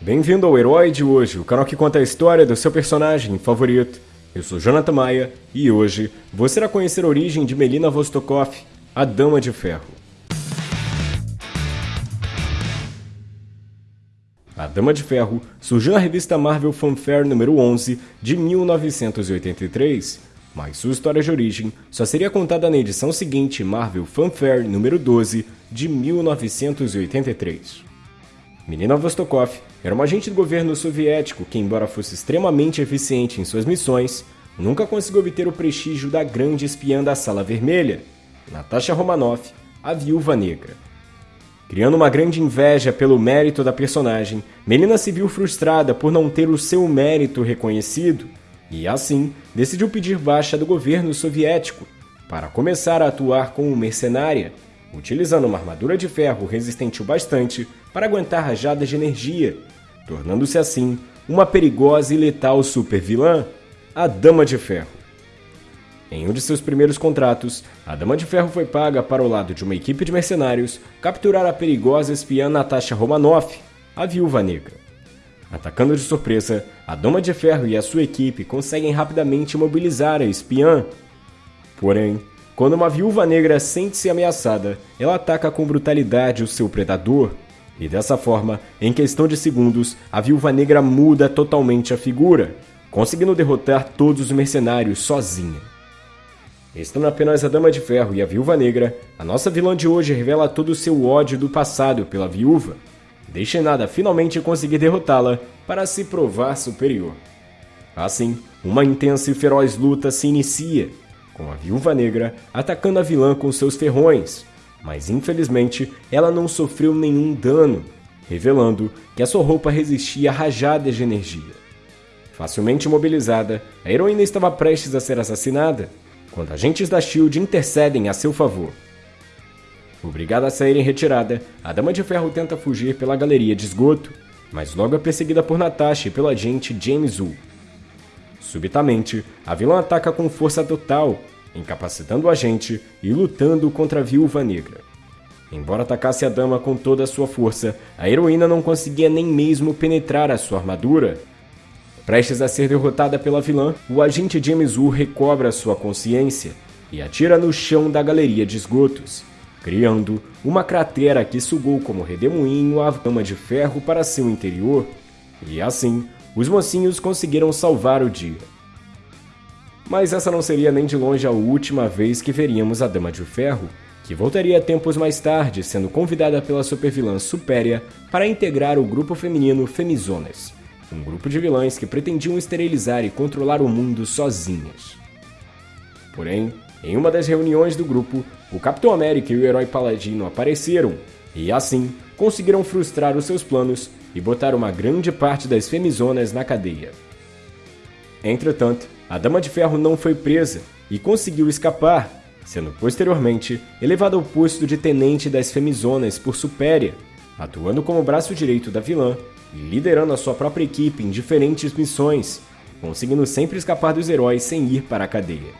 Bem-vindo ao Herói de hoje, o canal que conta a história do seu personagem favorito. Eu sou Jonathan Maia e hoje você irá conhecer a origem de Melina Vostokov, a Dama de Ferro. A Dama de Ferro surgiu na revista Marvel Fanfare número 11 de 1983, mas sua história de origem só seria contada na edição seguinte, Marvel Fanfare número 12 de 1983. Melina Vostokov era uma agente do governo soviético que, embora fosse extremamente eficiente em suas missões, nunca conseguiu obter o prestígio da grande espiã da Sala Vermelha, Natasha Romanoff, a Viúva Negra. Criando uma grande inveja pelo mérito da personagem, Melina se viu frustrada por não ter o seu mérito reconhecido e, assim, decidiu pedir baixa do governo soviético para começar a atuar como mercenária, utilizando uma armadura de ferro resistente o bastante para aguentar rajadas de energia, tornando-se assim uma perigosa e letal supervilã, a Dama de Ferro. Em um de seus primeiros contratos, a Dama de Ferro foi paga para o lado de uma equipe de mercenários capturar a perigosa espiã Natasha Romanoff, a Viúva Negra. Atacando de surpresa, a Dama de Ferro e a sua equipe conseguem rapidamente imobilizar a espiã. Porém, quando uma viúva negra sente-se ameaçada, ela ataca com brutalidade o seu predador. E dessa forma, em questão de segundos, a viúva negra muda totalmente a figura, conseguindo derrotar todos os mercenários sozinha. Estando apenas a Dama de Ferro e a Viúva Negra, a nossa vilã de hoje revela todo o seu ódio do passado pela viúva, deixa nada finalmente conseguir derrotá-la para se provar superior. Assim, uma intensa e feroz luta se inicia, com a Viúva Negra atacando a vilã com seus ferrões, mas infelizmente ela não sofreu nenhum dano, revelando que a sua roupa resistia a rajadas de energia. Facilmente imobilizada, a heroína estava prestes a ser assassinada, quando agentes da SHIELD intercedem a seu favor. Obrigada a sair em retirada, a Dama de Ferro tenta fugir pela galeria de esgoto, mas logo é perseguida por Natasha e pelo agente James Wu. Subitamente, a vilã ataca com força total, incapacitando o agente e lutando contra a Viúva Negra. Embora atacasse a dama com toda a sua força, a heroína não conseguia nem mesmo penetrar a sua armadura, Prestes a ser derrotada pela vilã, o agente James Wu recobra sua consciência e atira no chão da galeria de esgotos, criando uma cratera que sugou como redemoinho a dama de ferro para seu interior, e assim, os mocinhos conseguiram salvar o dia. Mas essa não seria nem de longe a última vez que veríamos a Dama de Ferro, que voltaria tempos mais tarde, sendo convidada pela supervilã Supéria para integrar o grupo feminino Femizonas um grupo de vilãs que pretendiam esterilizar e controlar o mundo sozinhas. Porém, em uma das reuniões do grupo, o Capitão América e o herói Paladino apareceram e, assim, conseguiram frustrar os seus planos e botar uma grande parte das Femizonas na cadeia. Entretanto, a Dama de Ferro não foi presa e conseguiu escapar, sendo posteriormente elevada ao posto de tenente das Femizonas por Supéria, atuando como braço direito da vilã e liderando a sua própria equipe em diferentes missões, conseguindo sempre escapar dos heróis sem ir para a cadeia.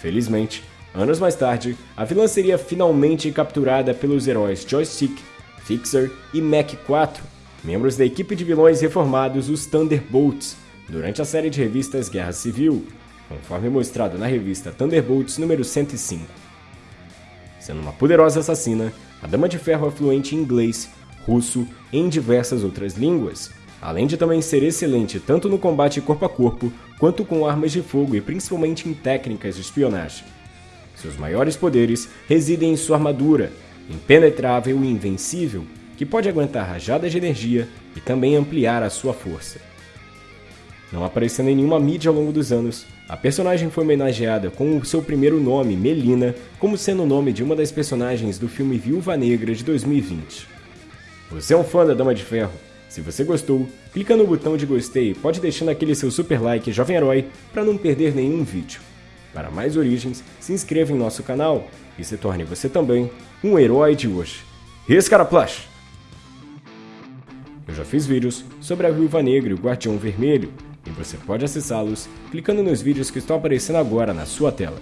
Felizmente, anos mais tarde, a vilã seria finalmente capturada pelos heróis Joystick, Fixer e Mac 4, membros da equipe de vilões reformados os Thunderbolts, durante a série de revistas Guerra Civil, conforme mostrado na revista Thunderbolts número 105. Sendo uma poderosa assassina, a Dama de Ferro é fluente em inglês, russo e em diversas outras línguas, além de também ser excelente tanto no combate corpo a corpo quanto com armas de fogo e principalmente em técnicas de espionagem. Seus maiores poderes residem em sua armadura, impenetrável e invencível, que pode aguentar rajadas de energia e também ampliar a sua força. Não aparecendo em nenhuma mídia ao longo dos anos, a personagem foi homenageada com o seu primeiro nome, Melina, como sendo o nome de uma das personagens do filme Viúva Negra de 2020. Você é um fã da Dama de Ferro? Se você gostou, clica no botão de gostei e pode deixando aquele seu super like jovem herói para não perder nenhum vídeo. Para mais origens, se inscreva em nosso canal e se torne você também um herói de hoje. Escaraplash! Eu já fiz vídeos sobre a Viúva Negra e o Guardião Vermelho, você pode acessá-los clicando nos vídeos que estão aparecendo agora na sua tela.